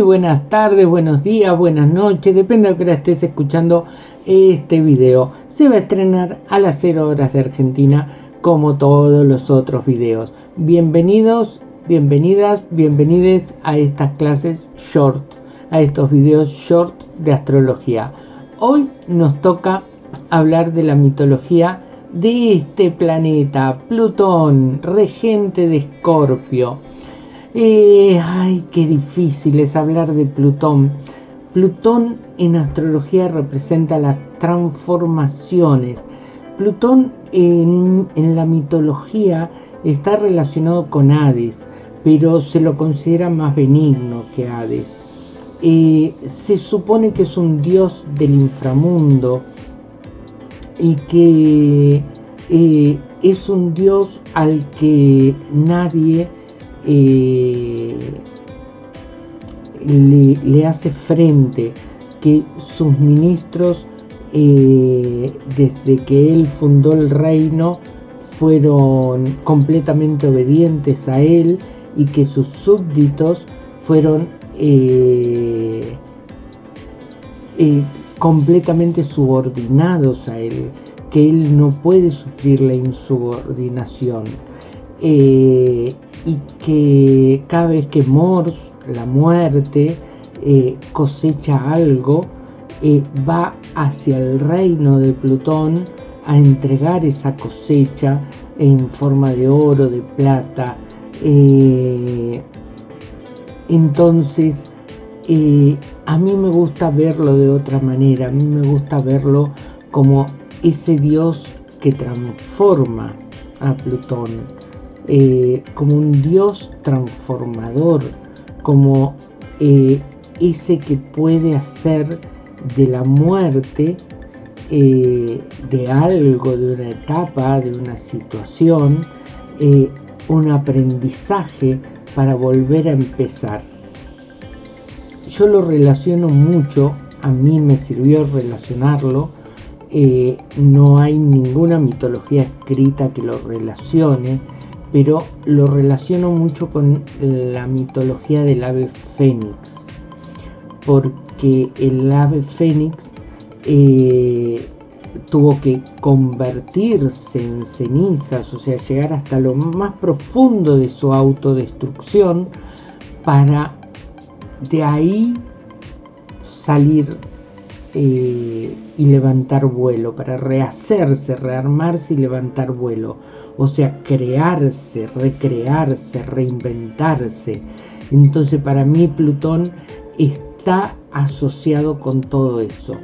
buenas tardes, buenos días, buenas noches, depende de que estés escuchando este video. Se va a estrenar a las 0 horas de Argentina como todos los otros videos. Bienvenidos, bienvenidas, bienvenides a estas clases short, a estos videos short de astrología. Hoy nos toca hablar de la mitología de este planeta, Plutón, regente de Escorpio eh, ay, qué difícil es hablar de Plutón. Plutón en astrología representa las transformaciones. Plutón en, la mitología está relacionado con Hades, pero se lo considera más benigno que Hades. Eh, se supone que es un dios del inframundo y que eh, es un dios al que nadie eh, le, hace frente, que sus ministros, eh, desde que él fundó el reino, fueron completamente obedientes a él y que sus súbditos fueron eh, completamente subordinados a él, que él no puede sufrir la insubordinación y que cada vez que Mors, la muerte, eh, cosecha algo, eh, va hacia el reino de Plutón a entregar esa cosecha en forma de oro, de plata. Eh, entonces, a mí me gusta verlo de otra manera, a mí me gusta verlo como ese dios que transforma a Plutón. Eh, como un Dios transformador, como eh, ese que puede hacer de la muerte, eh, de algo, de una etapa, de una situación, un aprendizaje para volver a empezar. Yo lo relaciono mucho, a mí me sirvió relacionarlo, no hay ninguna mitología escrita que lo relacione, pero lo relaciono mucho con la mitología del ave fénix, porque el ave fénix eh, tuvo que convertirse en cenizas, o sea, llegar hasta lo más profundo de su autodestrucción para de ahí salir eh, y levantar vuelo, para rehacerse, rearmarse y levantar vuelo. O sea, crearse, recrearse, reinventarse. Entonces para mí Plutón está asociado con todo eso.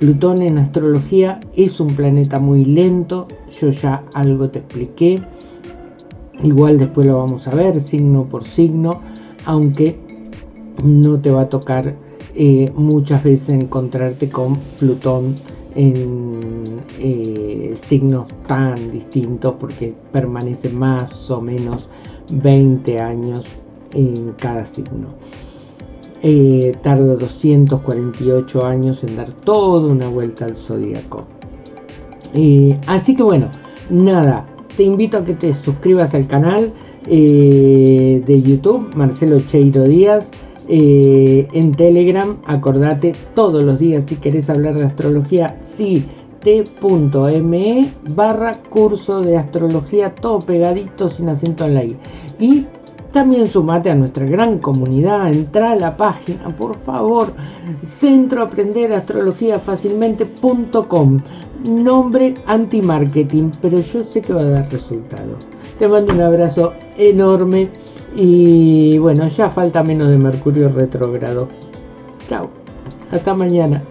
Plutón en astrología es un planeta muy lento, yo ya algo te expliqué. Igual después lo vamos a ver signo por signo, aunque no te va a tocar eh, muchas veces encontrarte con Plutón en eh, signos tan distintos porque permanece más o menos 20 años en cada signo. Eh, tarda 248 años en dar toda una vuelta al zodíaco. así que bueno, nada, te invito a que te suscribas al canal de YouTube, Marcelo Cheiro Díaz. Eh, en Telegram, acordate todos los días si querés hablar de astrología, sí, t.me barra curso de astrología, todo pegadito sin acento en la i. Y también sumate a nuestra gran comunidad, entra a la página, por favor, centro aprender astrología fácilmente.com, nombre anti-marketing, pero yo sé que va a dar resultado. Te mando un abrazo enorme y bueno, ya falta menos de Mercurio retrógrado. Chao, hasta mañana.